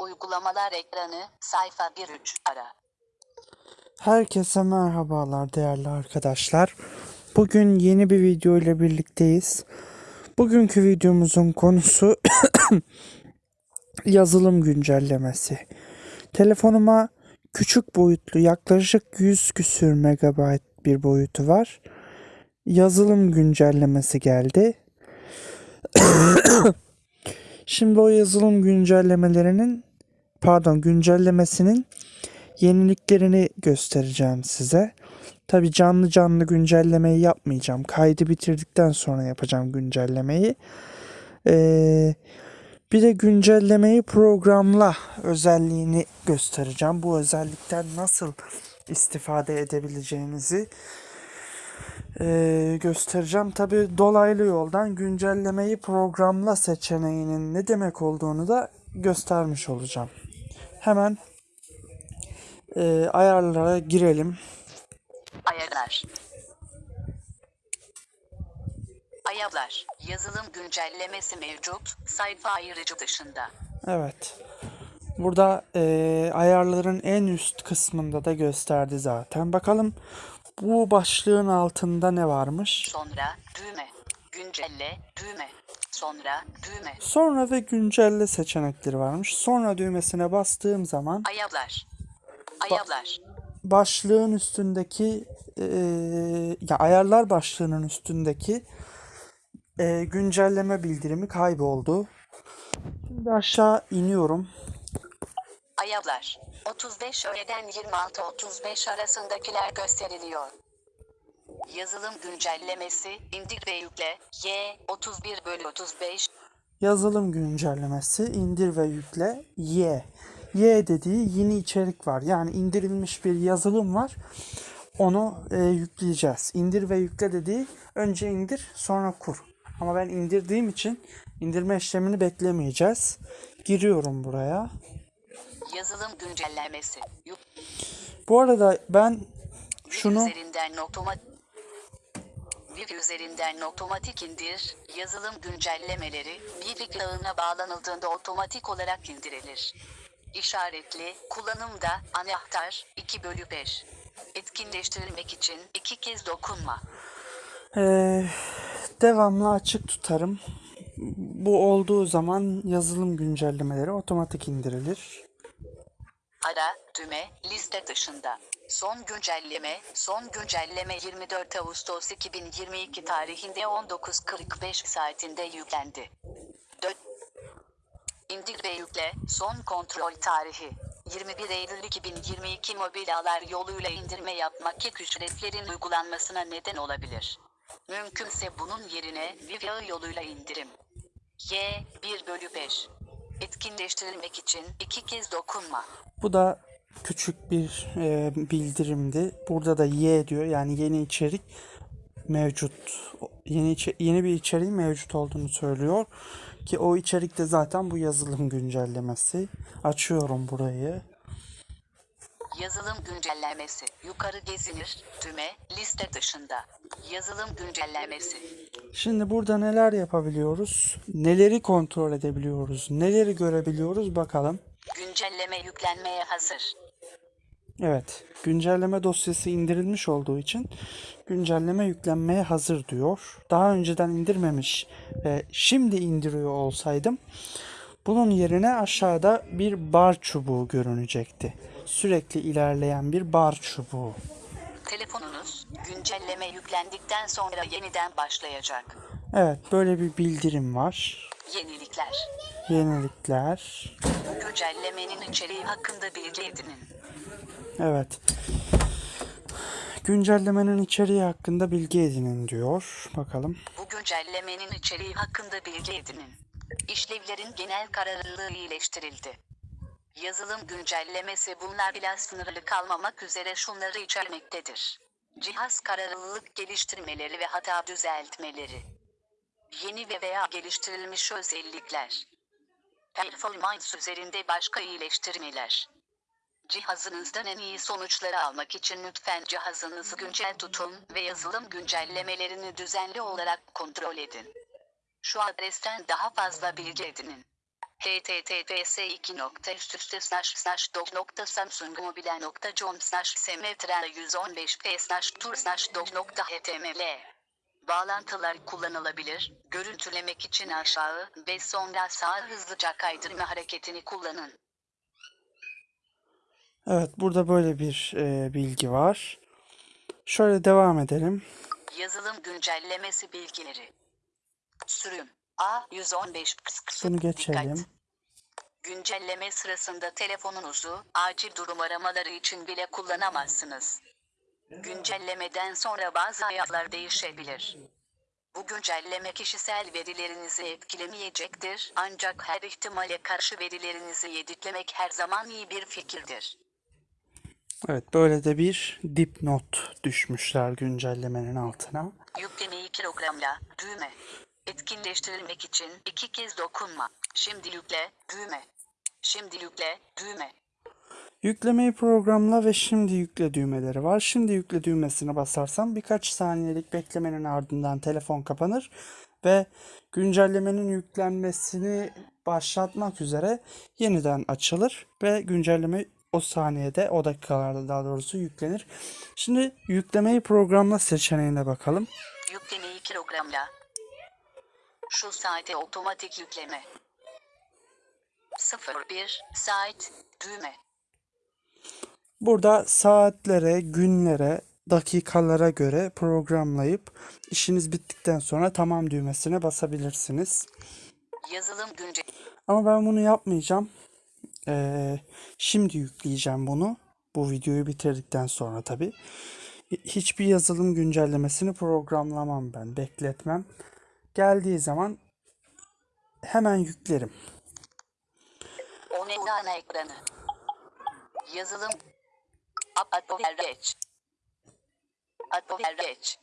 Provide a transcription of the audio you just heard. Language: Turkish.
Uygulamalar ekranı, sayfa 1-3 ara. Herkese merhabalar değerli arkadaşlar. Bugün yeni bir video ile birlikteyiz. Bugünkü videomuzun konusu yazılım güncellemesi. Telefonuma küçük boyutlu yaklaşık 100 küsür megabayt bir boyutu var. Yazılım güncellemesi geldi. Şimdi o yazılım güncellemelerinin pardon güncellemesinin yeniliklerini göstereceğim size. Tabi canlı canlı güncellemeyi yapmayacağım. Kaydı bitirdikten sonra yapacağım güncellemeyi. Ee, bir de güncellemeyi programla özelliğini göstereceğim. Bu özellikten nasıl istifade edebileceğinizi ee, göstereceğim. Tabi dolaylı yoldan güncellemeyi programla seçeneğinin ne demek olduğunu da göstermiş olacağım. Hemen e, ayarlara girelim. Ayarlar. Ayarlar. Yazılım güncellemesi mevcut. Sayfa ayırıcı dışında. Evet. Burada e, ayarların en üst kısmında da gösterdi zaten. Bakalım bu başlığın altında ne varmış? Sonra düğme. Güncelle düğme. Sonra düğme. Sonra ve güncelle seçenekleri varmış. Sonra düğmesine bastığım zaman Ayarlar. Ayarlar. başlığın üstündeki e, ya ayarlar başlığının üstündeki e, güncelleme bildirimi kayboldu. Şimdi aşağı iniyorum. Ayarlar. 35 öğleden 26-35 arasındakiler gösteriliyor. Yazılım güncellemesi indir ve yükle. Y 31 bölü 35 Yazılım güncellemesi indir ve yükle Y. Y dediği yeni içerik var. Yani indirilmiş bir yazılım var. Onu e, yükleyeceğiz. İndir ve yükle dediği önce indir sonra kur. Ama ben indirdiğim için indirme işlemini beklemeyeceğiz. Giriyorum buraya. yazılım güncellemesi. Bu arada ben şunu üzerinden otomatik bir üzerinden otomatik indir, yazılım güncellemeleri bir ağına bağlanıldığında otomatik olarak indirilir. İşaretli, kullanımda, anahtar, 2 bölü 5. Etkinleştirilmek için iki kez dokunma. e, devamlı açık tutarım. Bu olduğu zaman yazılım güncellemeleri otomatik indirilir. Ara, düğme, liste dışında. Son güncelleme, son güncelleme 24 Ağustos 2022 tarihinde 19.45 saatinde yüklendi. Dö İndir ve yükle, son kontrol tarihi. 21 Eylül 2022 mobil ağlar yoluyla indirme yapmak ek ücretlerin uygulanmasına neden olabilir. Mümkünse bunun yerine Wi-Fi yoluyla indirim. Y 1 bölü 5. Etkinleştirilmek için iki kez dokunma. Bu da küçük bir e, bildirimdi. Burada da Y diyor. Yani yeni içerik mevcut. Yeni yeni bir içeriğin mevcut olduğunu söylüyor. Ki o içerik de zaten bu yazılım güncellemesi. Açıyorum burayı. Yazılım güncellemesi. Yukarı gezinir. Düğme. Liste dışında. Yazılım güncellemesi. Şimdi burada neler yapabiliyoruz? Neleri kontrol edebiliyoruz? Neleri görebiliyoruz bakalım. Güncelleme yüklenmeye hazır. Evet, güncelleme dosyası indirilmiş olduğu için güncelleme yüklenmeye hazır diyor. Daha önceden indirmemiş ve şimdi indiriyor olsaydım bunun yerine aşağıda bir bar çubuğu görünecekti. Sürekli ilerleyen bir bar çubuğu. Telefonunuz güncelleme yüklendikten sonra yeniden başlayacak. Evet, böyle bir bildirim var. Yenilikler. Yenilikler. Güncellemenin içeriği hakkında bilgi edinin. Evet. Güncellemenin içeriği hakkında bilgi edinin diyor. Bakalım. Bu güncellemenin içeriği hakkında bilgi edinin. İşlevlerin genel kararlılığı iyileştirildi. Yazılım güncellemesi bunlar ile sınırlı kalmamak üzere şunları içermektedir. Cihaz kararlılık geliştirmeleri ve hata düzeltmeleri. Yeni ve veya geliştirilmiş özellikler. Performans üzerinde başka iyileştirmeler. Cihazınızdan en iyi sonuçları almak için lütfen cihazınızı güncel tutun ve yazılım güncellemelerini düzenli olarak kontrol edin. Şu adresten daha fazla bilgi edinin. https 2 nokta üst üste slash slash dog nokta samsung mobile nokta com slash semetra 115 p tur slash html Bağlantılar kullanılabilir. Görüntülemek için aşağı ve sonra sağa hızlıca kaydırma hareketini kullanın. Evet burada böyle bir e, bilgi var. Şöyle devam edelim. Yazılım güncellemesi bilgileri. Sürüm A115 kıs kıs Bunu dikkat. geçelim. Güncelleme sırasında telefonunuzu acil durum aramaları için bile kullanamazsınız. Güncellemeden sonra bazı ayarlar değişebilir. Bu güncelleme kişisel verilerinizi etkilemeyecektir ancak her ihtimale karşı verilerinizi yediklemek her zaman iyi bir fikirdir. Evet böyle de bir dipnot düşmüşler güncellemenin altına. Yüklemeyi programla, düğme. Etkinleştirilmek için iki kez dokunma. Şimdi yükle, düğme. Şimdi yükle, düğme. Yüklemeyi programla ve şimdi yükle düğmeleri var. Şimdi yükle düğmesine basarsam birkaç saniyelik beklemenin ardından telefon kapanır ve güncellemenin yüklenmesini başlatmak üzere yeniden açılır ve güncelleme o saniyede, o dakikalarda daha doğrusu yüklenir. Şimdi yüklemeyi programla seçeneğine bakalım. Yüklemeyi programla. Şu saate otomatik yükleme. 01 saat düğme. Burada saatlere, günlere, dakikalara göre programlayıp işiniz bittikten sonra tamam düğmesine basabilirsiniz. Yazılım günce Ama ben bunu yapmayacağım. Ee, şimdi yükleyeceğim bunu. Bu videoyu bitirdikten sonra tabii. Hiçbir yazılım güncellemesini programlamam ben. Bekletmem. Geldiği zaman hemen yüklerim. o ne ana ekranı. Yazılım Odpowiedzieć. Odpowiedzieć.